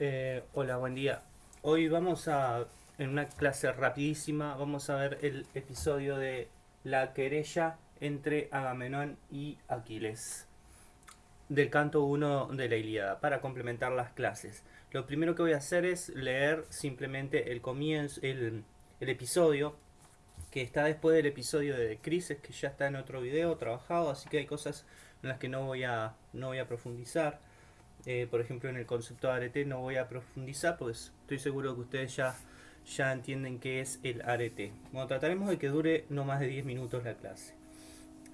Eh, hola, buen día. Hoy vamos a, en una clase rapidísima, vamos a ver el episodio de la querella entre Agamenón y Aquiles del canto 1 de la Ilíada para complementar las clases. Lo primero que voy a hacer es leer simplemente el comienzo, el, episodio que está después del episodio de Crisis que ya está en otro video trabajado, así que hay cosas en las que no voy a, no voy a profundizar. Eh, por ejemplo, en el concepto de arete no voy a profundizar, pues estoy seguro que ustedes ya, ya entienden qué es el arete. Bueno, trataremos de que dure no más de 10 minutos la clase.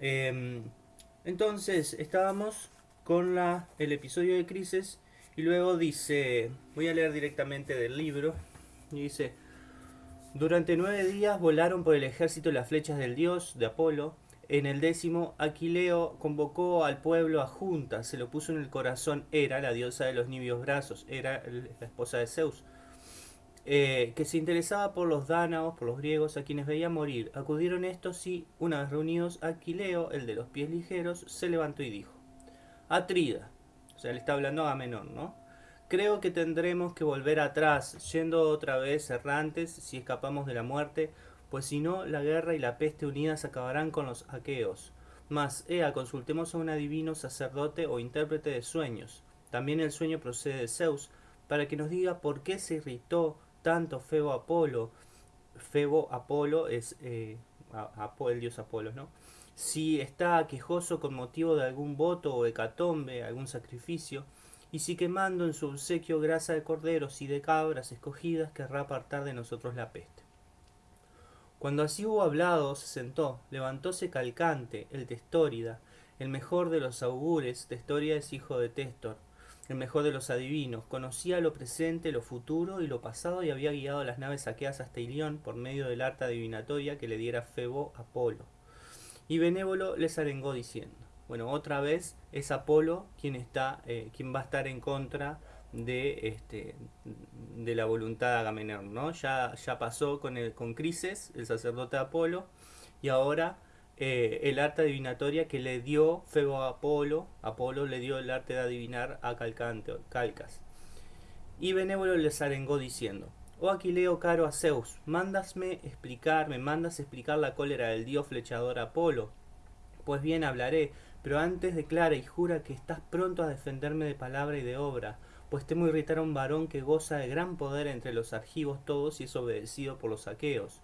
Em, entonces, estábamos con la, el episodio de Crisis y luego dice, voy a leer directamente del libro, y dice, durante nueve días volaron por el ejército las flechas del dios, de Apolo, en el décimo, Aquileo convocó al pueblo a junta, se lo puso en el corazón Hera, la diosa de los nibios brazos, era la esposa de Zeus, eh, que se interesaba por los dánaos, por los griegos, a quienes veía morir. Acudieron estos y, una vez reunidos, Aquileo, el de los pies ligeros, se levantó y dijo, Atrida, o sea, le está hablando a Menor, ¿no? Creo que tendremos que volver atrás, yendo otra vez errantes, si escapamos de la muerte, pues si no, la guerra y la peste unidas acabarán con los aqueos. Mas, ea, consultemos a un adivino, sacerdote o intérprete de sueños. También el sueño procede de Zeus, para que nos diga por qué se irritó tanto Febo Apolo. Febo Apolo es eh, el dios Apolo, ¿no? Si está quejoso con motivo de algún voto o hecatombe, algún sacrificio, y si quemando en su obsequio grasa de corderos y de cabras escogidas querrá apartar de nosotros la peste. Cuando así hubo hablado, se sentó, levantóse Calcante, el Testórida, el mejor de los augures, Testórida es hijo de Testor, el mejor de los adivinos, conocía lo presente, lo futuro y lo pasado y había guiado las naves saqueadas hasta Ilión por medio del arte adivinatoria que le diera Febo Apolo. Y Benévolo les arengó diciendo, bueno, otra vez es Apolo quien, está, eh, quien va a estar en contra de, este, de la voluntad de Agamenón, ¿no? Ya, ya pasó con, el, con Crises, el sacerdote Apolo, y ahora eh, el arte adivinatoria que le dio Febo a Apolo, Apolo le dio el arte de adivinar a Calcas. Y Benévolo les arengó diciendo, Oh Aquileo caro a Zeus, mándasme explicar, me mandas explicar la cólera del dios flechador Apolo. Pues bien hablaré, pero antes declara y jura que estás pronto a defenderme de palabra y de obra, pues temo irritar a un varón que goza de gran poder entre los argivos todos y es obedecido por los aqueos.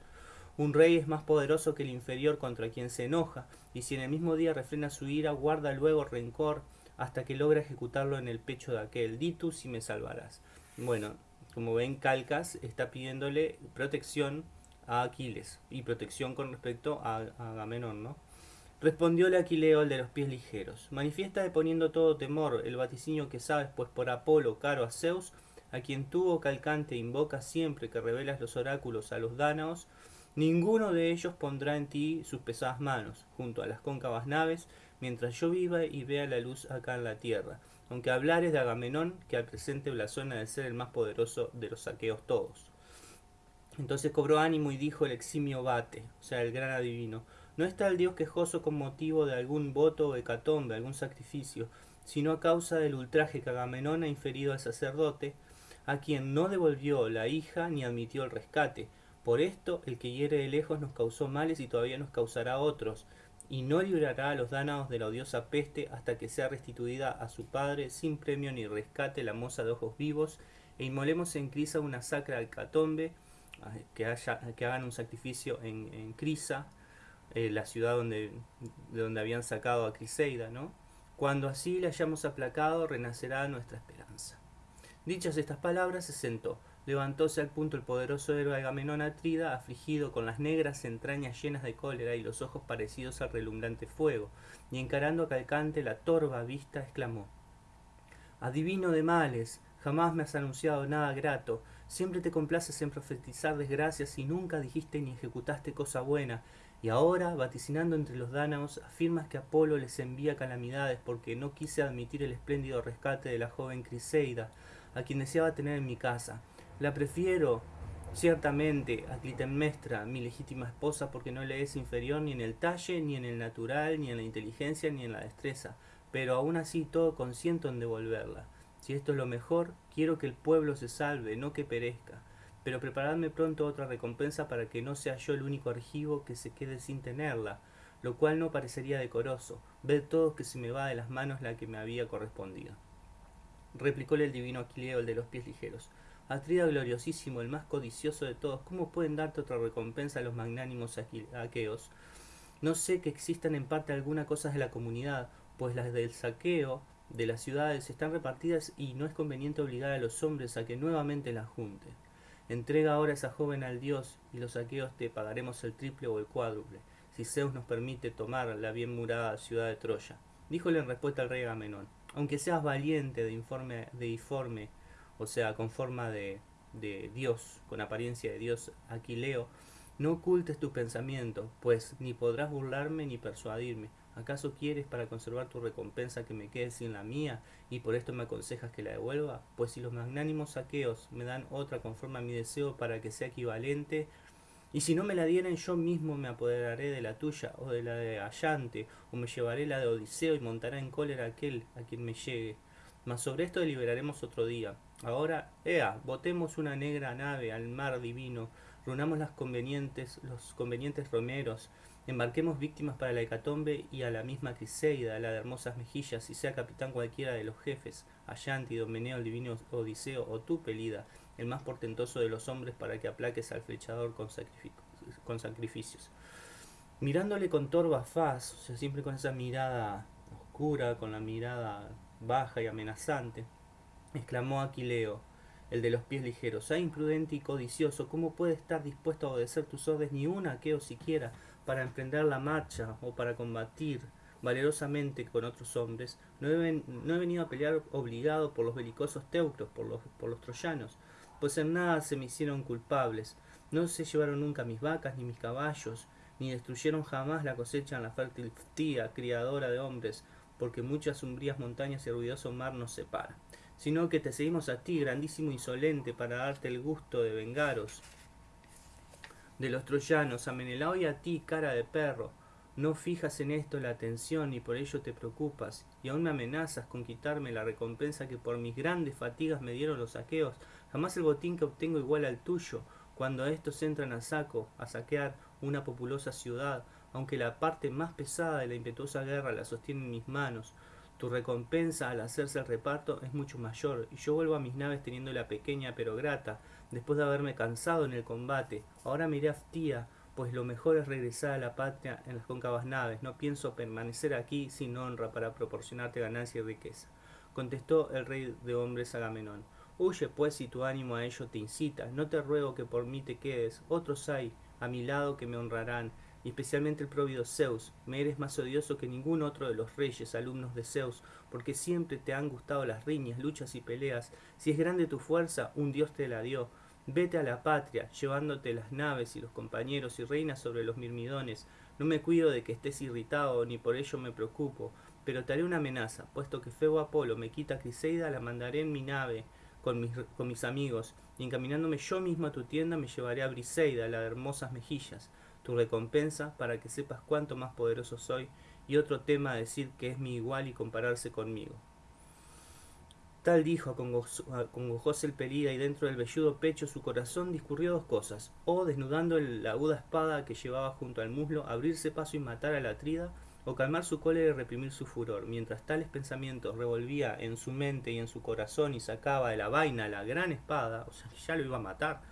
Un rey es más poderoso que el inferior contra quien se enoja, y si en el mismo día refrena su ira, guarda luego rencor hasta que logra ejecutarlo en el pecho de aquel. Di tú si me salvarás. Bueno, como ven, Calcas está pidiéndole protección a Aquiles y protección con respecto a, Agamenón, ¿no? Respondióle Aquileo el de los pies ligeros. Manifiesta de poniendo todo temor el vaticinio que sabes, pues por Apolo, caro a Zeus, a quien tuvo calcante invoca siempre que revelas los oráculos a los dánaos, ninguno de ellos pondrá en ti sus pesadas manos, junto a las cóncavas naves, mientras yo viva y vea la luz acá en la tierra, aunque hablares de Agamenón, que al presente blasona de ser el más poderoso de los saqueos todos. Entonces cobró ánimo y dijo el eximio Bate, o sea, el gran adivino, no está el Dios quejoso con motivo de algún voto o hecatombe, algún sacrificio, sino a causa del ultraje que Agamenón ha inferido al sacerdote, a quien no devolvió la hija ni admitió el rescate. Por esto el que hiere de lejos nos causó males y todavía nos causará otros, y no librará a los dánaos de la odiosa peste hasta que sea restituida a su padre sin premio ni rescate la moza de ojos vivos, e inmolemos en Crisa una sacra catombe, que, haya, que hagan un sacrificio en Crisa, eh, la ciudad donde, de donde habían sacado a Criseida, ¿no? Cuando así le hayamos aplacado, renacerá nuestra esperanza. Dichas estas palabras, se sentó. Levantóse al punto el poderoso héroe Agamenón Atrida, afligido con las negras entrañas llenas de cólera y los ojos parecidos al relumbrante fuego, y encarando a Calcante la torva vista, exclamó Adivino de males, jamás me has anunciado nada grato, siempre te complaces en profetizar desgracias y nunca dijiste ni ejecutaste cosa buena, y ahora, vaticinando entre los dánaos, afirmas que Apolo les envía calamidades porque no quise admitir el espléndido rescate de la joven Criseida, a quien deseaba tener en mi casa. La prefiero, ciertamente, a Clitemnestra, mi legítima esposa, porque no le es inferior ni en el talle, ni en el natural, ni en la inteligencia, ni en la destreza, pero aún así todo consiento en devolverla. Si esto es lo mejor, quiero que el pueblo se salve, no que perezca. Pero preparadme pronto otra recompensa para que no sea yo el único argivo que se quede sin tenerla, lo cual no parecería decoroso. Ved todos que se me va de las manos la que me había correspondido. Replicóle el divino Aquileo, el de los pies ligeros. Atrida gloriosísimo, el más codicioso de todos, ¿cómo pueden darte otra recompensa a los magnánimos aqueos? No sé que existan en parte algunas cosas de la comunidad, pues las del saqueo de las ciudades están repartidas y no es conveniente obligar a los hombres a que nuevamente las junten. Entrega ahora esa joven al dios y los saqueos te pagaremos el triple o el cuádruple, si Zeus nos permite tomar la bien murada ciudad de Troya. Díjole en respuesta al rey Agamenón, aunque seas valiente de informe, de informe, o sea, con forma de, de Dios, con apariencia de Dios, Aquileo, no ocultes tu pensamiento, pues ni podrás burlarme ni persuadirme. ¿Acaso quieres para conservar tu recompensa que me quede sin la mía y por esto me aconsejas que la devuelva? Pues si los magnánimos saqueos me dan otra conforme a mi deseo para que sea equivalente, y si no me la dieren yo mismo me apoderaré de la tuya o de la de Allante, o me llevaré la de Odiseo y montará en cólera aquel a quien me llegue. Mas sobre esto deliberaremos otro día. Ahora, ea, botemos una negra nave al mar divino, reunamos las convenientes, los convenientes romeros, embarquemos víctimas para la hecatombe y a la misma Criseida, la de hermosas mejillas, y sea capitán cualquiera de los jefes, Allante, Domeneo, el divino Odiseo, o tú, Pelida, el más portentoso de los hombres para que aplaques al flechador con, con sacrificios. Mirándole con torva faz, o sea, siempre con esa mirada oscura, con la mirada baja y amenazante, exclamó Aquileo, el de los pies ligeros, ah imprudente y codicioso, ¿cómo puede estar dispuesto a obedecer tus órdenes ni una aqueo siquiera para emprender la marcha o para combatir valerosamente con otros hombres? No he, venido a pelear obligado por los belicosos teucros, por los, troyanos, pues en nada se me hicieron culpables. No se llevaron nunca mis vacas ni mis caballos, ni destruyeron jamás la cosecha en la fértil tía, criadora de hombres, porque muchas umbrías montañas y ruidoso mar nos separan, sino que te seguimos a ti, grandísimo insolente, para darte el gusto de vengaros de los troyanos, a Menelao y a ti, cara de perro, no fijas en esto la atención y por ello te preocupas, y aún me amenazas con quitarme la recompensa que por mis grandes fatigas me dieron los saqueos. Jamás el botín que obtengo igual al tuyo, cuando estos entran a saco, a saquear una populosa ciudad, aunque la parte más pesada de la impetuosa guerra la sostiene en mis manos. Tu recompensa al hacerse el reparto es mucho mayor, y yo vuelvo a mis naves teniendo la pequeña pero grata, después de haberme cansado en el combate. Ahora miré a Aftía, pues lo mejor es regresar a la patria en las cóncavas naves. No pienso permanecer aquí sin honra para proporcionarte ganancia y riqueza. Contestó el rey de hombres Agamenón. Huye pues si tu ánimo a ello te incita. No te ruego que por mí te quedes. Otros hay a mi lado que me honrarán, y especialmente el próvido Zeus. Me eres más odioso que ningún otro de los reyes, alumnos de Zeus, porque siempre te han gustado las riñas, luchas y peleas. Si es grande tu fuerza, un dios te la dio. Vete a la patria, llevándote las naves y los compañeros y reinas sobre los mirmidones. No me cuido de que estés irritado, ni por ello me preocupo, pero te haré una amenaza, puesto que Febo Apolo me quita Criseida, la mandaré en mi nave con mis, con mis amigos, y encaminándome yo mismo a tu tienda me llevaré a Briseida, la de hermosas mejillas, tu recompensa, para que sepas cuánto más poderoso soy, y otro tema a decir que es mi igual y compararse conmigo. Tal dijo, acongojóse el pelida y dentro del velludo pecho su corazón discurrió dos cosas, o desnudando la aguda espada que llevaba junto al muslo, abrirse paso y matar a la trida, o calmar su cólera y reprimir su furor. Mientras tales pensamientos revolvía en su mente y en su corazón y sacaba de la vaina la gran espada, o sea, ya lo iba a matar,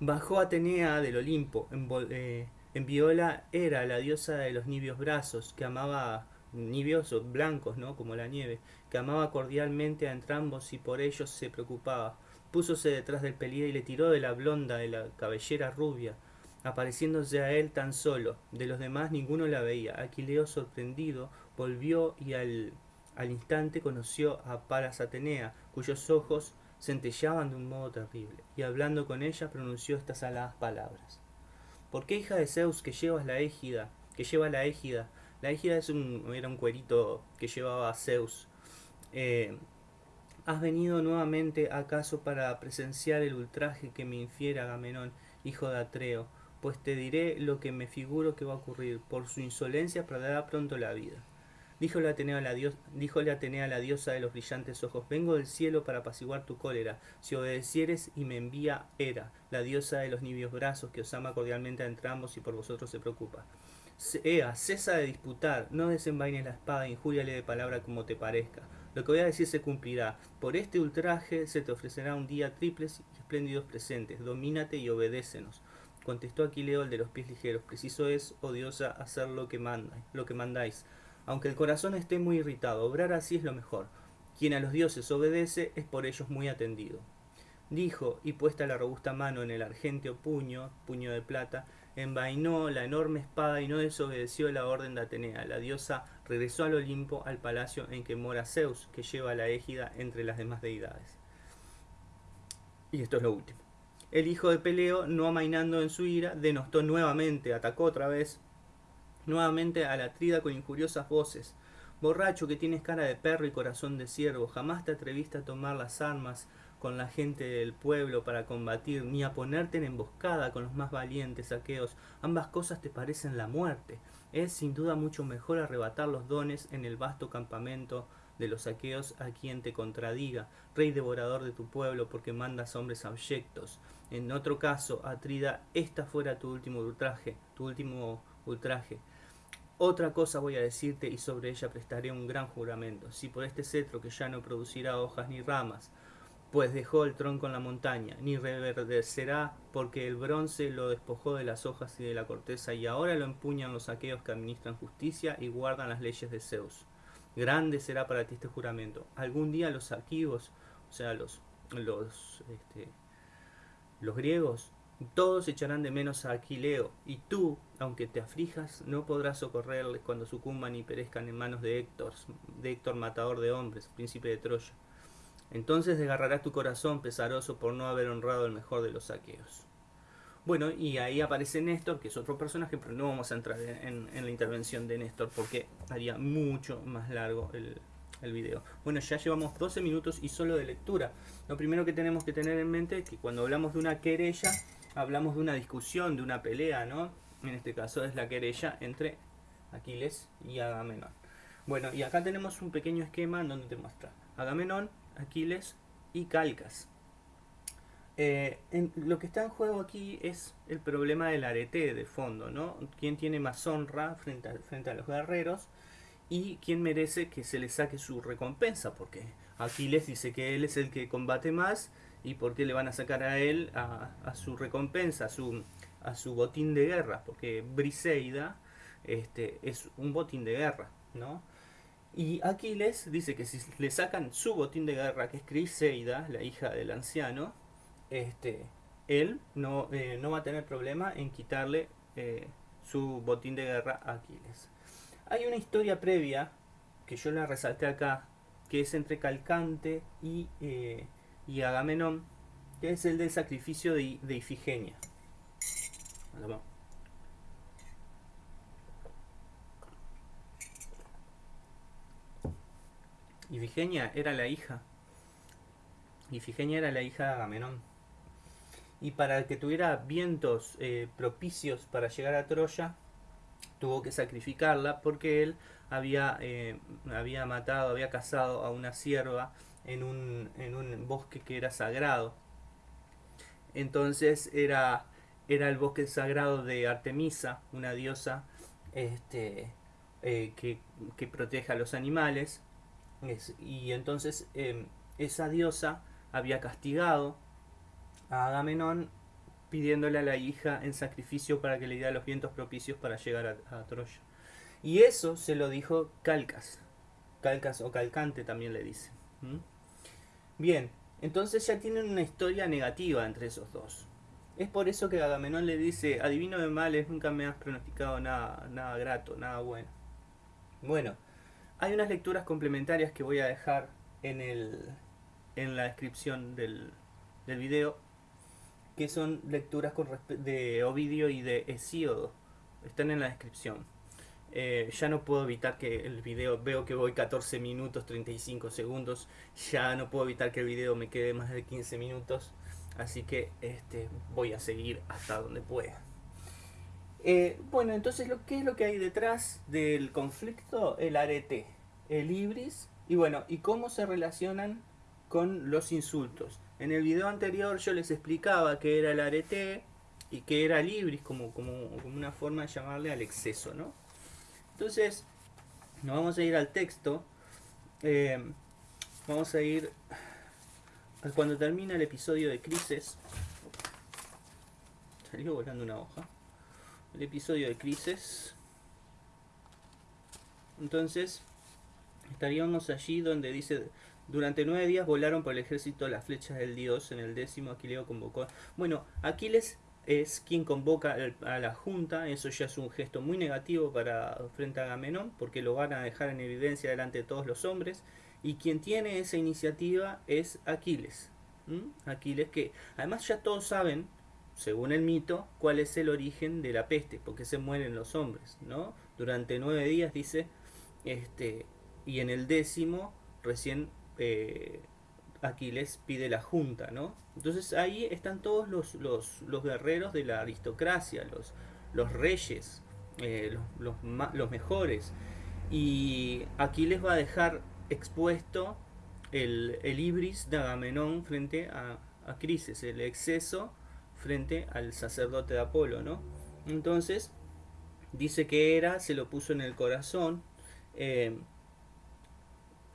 bajó Atenea del Olimpo, en, eh, Viola era la diosa de los nibios brazos, que amaba nibios blancos, ¿no? como la nieve, que amaba cordialmente a entrambos y por ellos se preocupaba. Púsose detrás del pelida y le tiró de la blonda de la cabellera rubia, apareciéndose a él tan solo. De los demás ninguno la veía. Aquileo, sorprendido, volvió y al, al instante conoció a Paras Atenea, cuyos ojos centellaban de un modo terrible, y hablando con ella pronunció estas aladas palabras. ¿Por qué hija de Zeus que llevas la égida, que lleva la égida, la égida es un, era un cuerito que llevaba a Zeus. Eh, ¿Has venido nuevamente acaso para presenciar el ultraje que me infiere Agamenón, hijo de Atreo? Pues te diré lo que me figuro que va a ocurrir. Por su insolencia perderá pronto la vida. Díjole Atenea, la dios, Atenea la diosa de los brillantes ojos, vengo del cielo para apaciguar tu cólera, si obedecieres y me envía Hera, la diosa de los nibios brazos, que os ama cordialmente a entrambos y por vosotros se preocupa. Ea, cesa de disputar, no desenvaines la espada, injúriale de palabra como te parezca. Lo que voy a decir se cumplirá. Por este ultraje se te ofrecerá un día triples y espléndidos presentes. Domínate y obedécenos. Contestó Aquileo el de los pies ligeros. Preciso es, oh diosa, hacer lo que mandáis, lo que mandáis. Aunque el corazón esté muy irritado, obrar así es lo mejor. Quien a los dioses obedece es por ellos muy atendido. Dijo, y puesta la robusta mano en el argenteo puño, puño de plata, envainó la enorme espada y no desobedeció la orden de Atenea. La diosa regresó al Olimpo, al palacio en que mora Zeus, que lleva la égida entre las demás deidades. Y esto es lo último. El hijo de Peleo, no amainando en su ira, denostó nuevamente, atacó otra vez, nuevamente a la trida con injuriosas voces. Borracho que tienes cara de perro y corazón de ciervo, jamás te atreviste a tomar las armas con la gente del pueblo para combatir, ni a ponerte en emboscada con los más valientes saqueos. Ambas cosas te parecen la muerte. Es sin duda mucho mejor arrebatar los dones en el vasto campamento de los saqueos a quien te contradiga, rey devorador de tu pueblo, porque mandas hombres abyectos. En otro caso, Atrida, esta fuera tu último ultraje, tu último ultraje. Otra cosa voy a decirte y sobre ella prestaré un gran juramento. Si por este cetro que ya no producirá hojas ni ramas, pues dejó el tronco en la montaña, ni reverdecerá porque el bronce lo despojó de las hojas y de la corteza, y ahora lo empuñan los aqueos que administran justicia y guardan las leyes de Zeus. Grande será para ti este juramento. Algún día los aquivos, o sea, los, los, este, los griegos, todos echarán de menos a Aquileo, y tú, aunque te aflijas, no podrás socorrerles cuando sucumban y perezcan en manos de Héctor, de Héctor matador de hombres, príncipe de Troya. Entonces desgarrarás tu corazón pesaroso por no haber honrado el mejor de los saqueos. Bueno, y ahí aparece Néstor, que es otro personaje, pero no vamos a entrar en, la intervención de Néstor porque haría mucho más largo el, el video. Bueno, ya llevamos 12 minutos y solo de lectura. Lo primero que tenemos que tener en mente es que cuando hablamos de una querella, hablamos de una discusión, de una pelea, ¿no? En este caso es la querella entre Aquiles y Agamenón. Bueno, y acá tenemos un pequeño esquema en donde te muestra Agamenón, Aquiles y Calcas. Eh, lo que está en juego aquí es el problema del arete de fondo, ¿no? ¿Quién tiene más honra frente a, frente a los guerreros? Y quién merece que se le saque su recompensa, porque Aquiles dice que él es el que combate más y por qué le van a sacar a él a, su recompensa, a su, a su botín de guerra, porque Briseida este, es un botín de guerra, ¿no? Y Aquiles dice que si le sacan su botín de guerra, que es Criseida, la hija del anciano, este, él no, eh, no va a tener problema en quitarle eh, su botín de guerra a Aquiles. Hay una historia previa, que yo la resalté acá, que es entre Calcante y, eh, y Agamenón, que es el del sacrificio de, de Ifigenia. Ifigenia era la hija. Ifigenia era la hija de Agamenón. Y para que tuviera vientos eh, propicios para llegar a Troya, tuvo que sacrificarla porque él había, eh, había matado, había cazado a una sierva en un, en un bosque que era sagrado. Entonces era, era el bosque sagrado de Artemisa, una diosa este, eh, que, que protege a los animales y entonces em, esa diosa había castigado a Agamenón pidiéndole a la hija en sacrificio para que le diera los vientos propicios para llegar a, Troya. Y eso se lo dijo Calcas. Calcas o Calcante también le dice. Bien, entonces ya tienen una historia negativa entre esos dos. Es por eso que Agamenón le dice, adivino de males, nunca me has pronosticado nada, nada grato, nada bueno. Bueno, hay unas lecturas complementarias que voy a dejar en, el, en la descripción del, del video, que son lecturas con de Ovidio y de Hesíodo. Están en la descripción. Eh, ya no puedo evitar que el video, veo que voy 14 minutos 35 segundos, ya no puedo evitar que el video me quede más de 15 minutos, así que este, voy a seguir hasta donde pueda. Eh, bueno, entonces, lo, ¿qué es lo que hay detrás del conflicto? El arete, el ibris, y bueno, y cómo se relacionan con los insultos. En el video anterior yo les explicaba que era el arete y que era el ibris, como, como, una forma de llamarle al exceso, ¿no? Entonces, nos vamos a ir al texto. Eh, vamos a ir cuando termina el episodio de Crisis. Salió volando una hoja. El episodio de Crisis. Entonces, estaríamos allí donde dice durante nueve días volaron por el ejército las flechas del dios. En el décimo Aquileo convocó. Bueno, Aquiles es quien convoca a la junta. Eso ya es un gesto muy negativo para frente a Agamenón, porque lo van a dejar en evidencia delante de todos los hombres. Y quien tiene esa iniciativa es Aquiles. Aquiles que además ya todos saben, según el mito, cuál es el origen de la peste, porque se mueren los hombres, ¿no? Durante nueve días dice, este, y en el décimo recién eh, Aquiles pide la junta, ¿no? Entonces ahí están todos los, los, guerreros de la aristocracia, los, los reyes, eh, los, los, mejores. Y Aquiles va a dejar expuesto el, el ibris de Agamenón frente a, a Crises, el exceso frente al sacerdote de Apolo, ¿no? Entonces, dice que era, se lo puso en el corazón. Eh,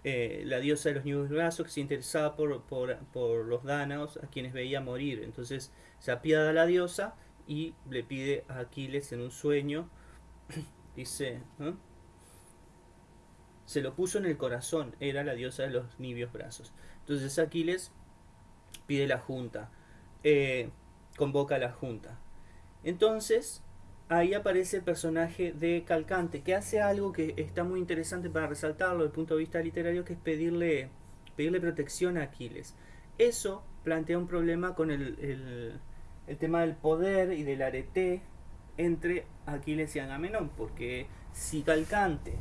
eh, la diosa de los brazos que se interesaba por, por, los dánaos a quienes veía morir. Entonces se apiada la diosa y le pide a Aquiles en un sueño, dice, se lo puso en el corazón, era la diosa de los nibios brazos. Entonces Aquiles pide la junta, eh, convoca a la junta. Entonces ahí aparece el personaje de Calcante, que hace algo que está muy interesante para resaltarlo desde el punto de vista literario, que es pedirle, pedirle protección a Aquiles. Eso plantea un problema con el, el, tema del poder y del arete entre Aquiles y Agamenón, porque si Calcante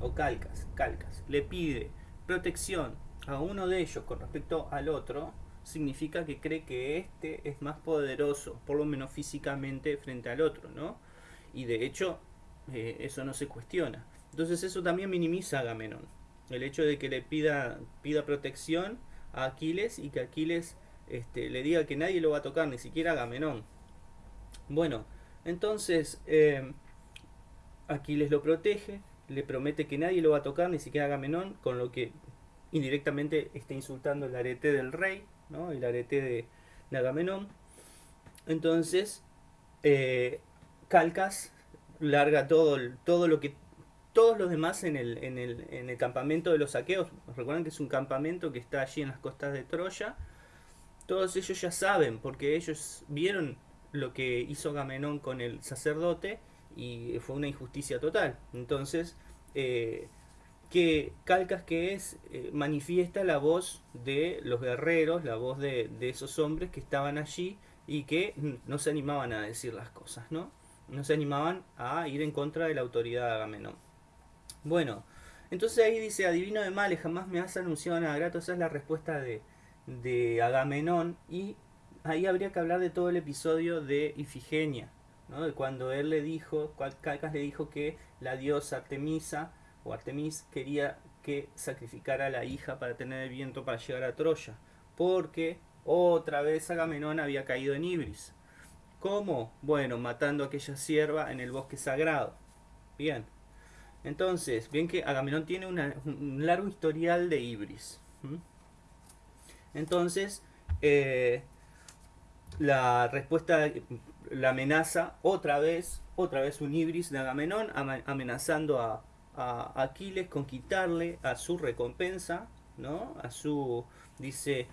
o Calcas, Calcas le pide protección a uno de ellos con respecto al otro, significa que cree que este es más poderoso, por lo menos físicamente, frente al otro, ¿no? Y de hecho eh, eso no se cuestiona. Entonces eso también minimiza a Agamenón. El hecho de que le pida, pida protección a Aquiles y que Aquiles este, le diga que nadie lo va a tocar, ni siquiera Agamenón. Bueno, entonces eh, Aquiles lo protege, le promete que nadie lo va a tocar, ni siquiera Agamenón, con lo que indirectamente está insultando el arete del rey, ¿no? el arete de, de Agamenón. Entonces, eh, Calcas larga todo, todo lo que todos los demás en el, en, el, en el campamento de los saqueos, recuerden que es un campamento que está allí en las costas de Troya, todos ellos ya saben, porque ellos vieron lo que hizo Gamenón con el sacerdote y fue una injusticia total. Entonces, eh, que Calcas que es, eh, manifiesta la voz de los guerreros, la voz de, de esos hombres que estaban allí y que no se animaban a decir las cosas, ¿no? No se animaban a ir en contra de la autoridad de Agamenón. Bueno, entonces ahí dice, adivino de males, jamás me has anunciado nada grato, esa es la respuesta de, de Agamenón y ahí habría que hablar de todo el episodio de Ifigenia, ¿no? de cuando él le dijo, Calcas le dijo que la diosa Artemisa o Artemis quería que sacrificara a la hija para tener el viento para llegar a Troya, porque otra vez Agamenón había caído en Ibris. ¿Cómo? Bueno, matando a aquella sierva en el bosque sagrado. Bien. Entonces, bien que Agamenón tiene un largo historial de Ibris. Entonces, eh, la respuesta, la amenaza, otra vez, otra vez un Ibris de Agamenón, amenazando a, a Aquiles con quitarle a su recompensa, ¿no? A su, dice,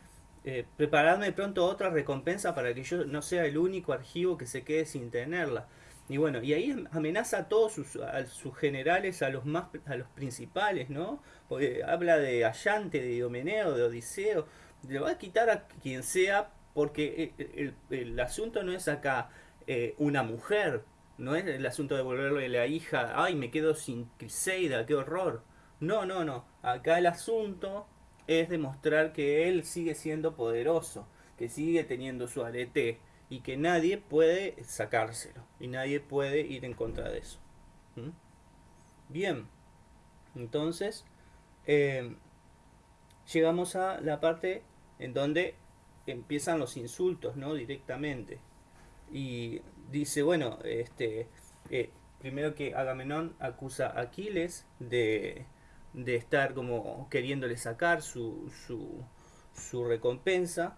eh, preparadme pronto otra recompensa para que yo no sea el único archivo que se quede sin tenerla. Y bueno, y ahí amenaza a todos sus, sus generales, a los más a los principales, ¿no? habla de Allante, de Diomeneo, de Odiseo. Le va a quitar a quien sea porque el, asunto no es acá eh, una mujer, no es el asunto de volverle la hija, ay, me quedo sin Criseida, qué horror. No, no, no. Acá el asunto es demostrar que él sigue siendo poderoso, que sigue teniendo su arete y que nadie puede sacárselo y nadie puede ir en contra de eso. ¿Mm? Bien, entonces eh, llegamos a la parte en donde empiezan los insultos, ¿no? Directamente. Y dice, bueno, este, eh, primero que Agamenón acusa a Aquiles de, de estar como queriéndole sacar su, su, su recompensa.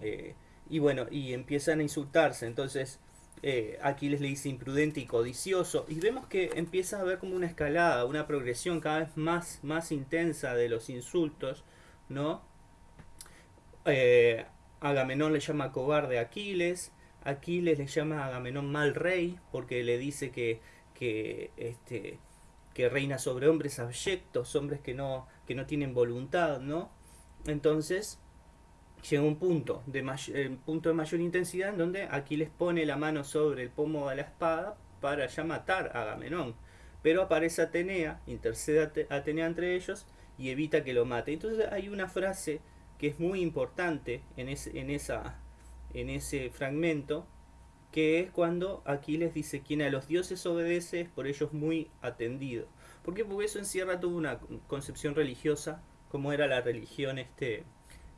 Eh, y bueno, y empiezan a insultarse. Entonces, eh, Aquiles le dice imprudente y codicioso. Y vemos que empieza a haber como una escalada, una progresión cada vez más, más intensa de los insultos, ¿no? Eh, Agamenón le llama cobarde a Aquiles. Aquiles le llama a Agamenón mal rey porque le dice que, que, este, que reina sobre hombres abyectos, hombres que no, que no tienen voluntad, ¿no? Entonces, llega un punto de, eh, punto de mayor intensidad en donde Aquiles pone la mano sobre el pomo de la espada para ya matar a Agamenón. Pero aparece Atenea, intercede a Atenea entre ellos y evita que lo mate. Entonces hay una frase que es muy importante en, en, esa, en ese fragmento, que es cuando Aquiles dice, quien a los dioses obedece es por ellos muy atendido. ¿Por qué? Porque eso encierra toda una concepción religiosa, como era la religión este,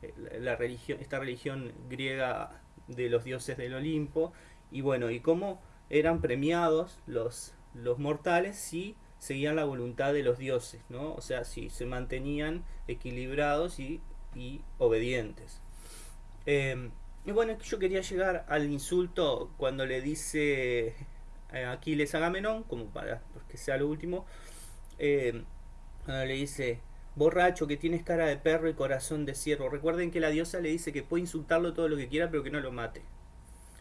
eh, la religión, esta religión griega de los dioses del Olimpo, y bueno, y cómo eran premiados los, los mortales si seguían la voluntad de los dioses, ¿no? O sea, si se mantenían equilibrados y, y obedientes. Em, y bueno, yo quería llegar al insulto cuando le dice eh, Aquiles Agamenón, como para que sea lo último, eh, cuando le dice, Borracho, que tienes cara de perro y corazón de ciervo. Recuerden que la diosa le dice que puede insultarlo todo lo que quiera, pero que no lo mate.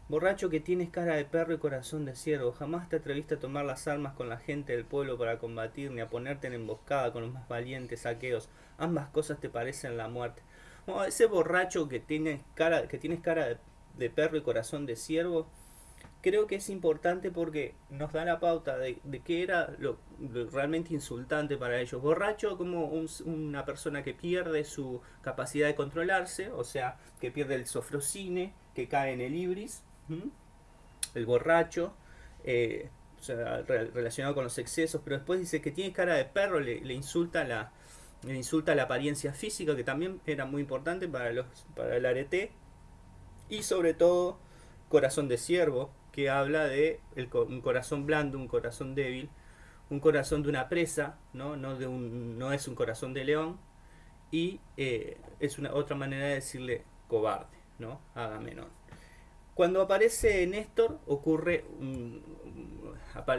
Borracho que tienes cara de perro y corazón de ciervo, jamás te atreviste a tomar las armas con la gente del pueblo para combatir, ni a ponerte en emboscada con los más valientes saqueos. Ambas cosas te parecen la muerte. Ese borracho que tienes cara, que tienes cara de perro y corazón de ciervo, creo que es importante porque nos da la pauta de, de qué era lo, realmente insultante para ellos. Borracho como una persona que pierde su capacidad de controlarse, o sea, que pierde el sofrocine, que cae en el ibris, el borracho, eh, o sea, relacionado con los excesos, pero después dice que tiene cara de perro, le, le insulta la insulta la apariencia física, que también era muy importante para, los, para el arete, y sobre todo corazón de ciervo, que habla de un corazón blando, un corazón débil, un corazón de una presa, no, no, de un, no es un corazón de león, y eh, es una otra manera de decirle cobarde, ¿no? Agamenón. Cuando aparece Néstor ocurre un,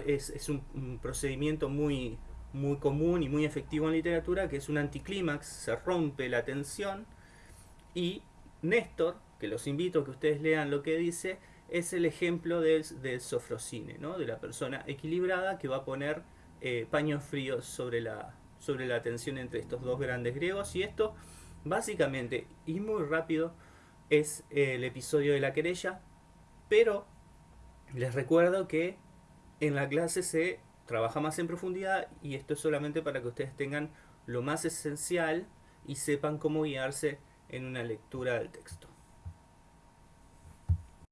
es un, procedimiento muy, muy común y muy efectivo en literatura, que es un anticlímax, se rompe la tensión y Néstor, que los invito a que ustedes lean lo que dice, es el ejemplo del, sofrocine, ¿no? de la persona equilibrada que va a poner eh, paños fríos sobre la, sobre la tensión entre estos dos grandes griegos. Y esto, básicamente, y muy rápido, es el episodio de la querella. Pero les recuerdo que en la clase se trabaja más en profundidad y esto es solamente para que ustedes tengan lo más esencial y sepan cómo guiarse en una lectura del texto.